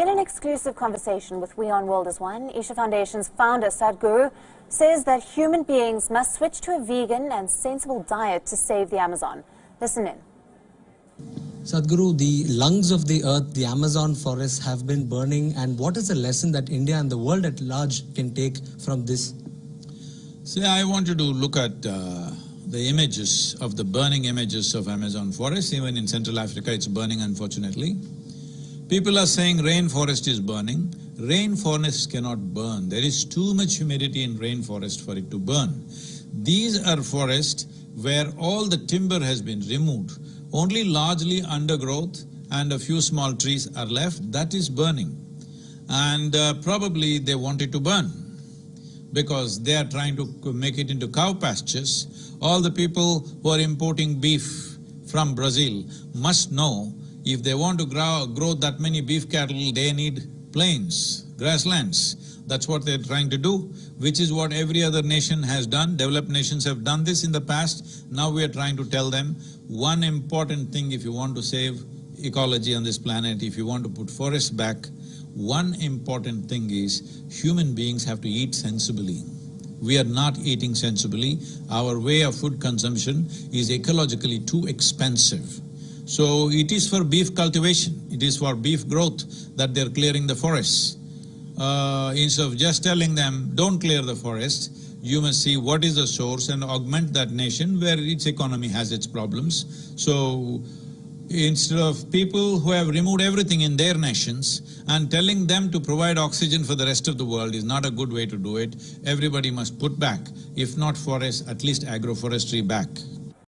In an exclusive conversation with WION World as One, Isha Foundation's founder Sadhguru says that human beings must switch to a vegan and sensible diet to save the Amazon. Listen in. Sadhguru, the lungs of the earth, the Amazon forests have been burning and what is the lesson that India and the world at large can take from this? See, I want you to look at uh, the images of the burning images of Amazon forests. even in Central Africa it's burning unfortunately. People are saying rainforest is burning. Rainforest cannot burn. There is too much humidity in rainforest for it to burn. These are forests where all the timber has been removed. Only largely undergrowth and a few small trees are left, that is burning. And uh, probably they want it to burn because they are trying to make it into cow pastures. All the people who are importing beef from Brazil must know if they want to grow, grow that many beef cattle, they need plains, grasslands. That's what they're trying to do, which is what every other nation has done. Developed nations have done this in the past. Now we are trying to tell them one important thing if you want to save ecology on this planet, if you want to put forests back, one important thing is human beings have to eat sensibly. We are not eating sensibly. Our way of food consumption is ecologically too expensive. So it is for beef cultivation, it is for beef growth that they're clearing the forests. Uh, instead of just telling them, don't clear the forest, you must see what is the source and augment that nation where its economy has its problems. So, instead of people who have removed everything in their nations and telling them to provide oxygen for the rest of the world is not a good way to do it. Everybody must put back, if not forests, at least agroforestry back.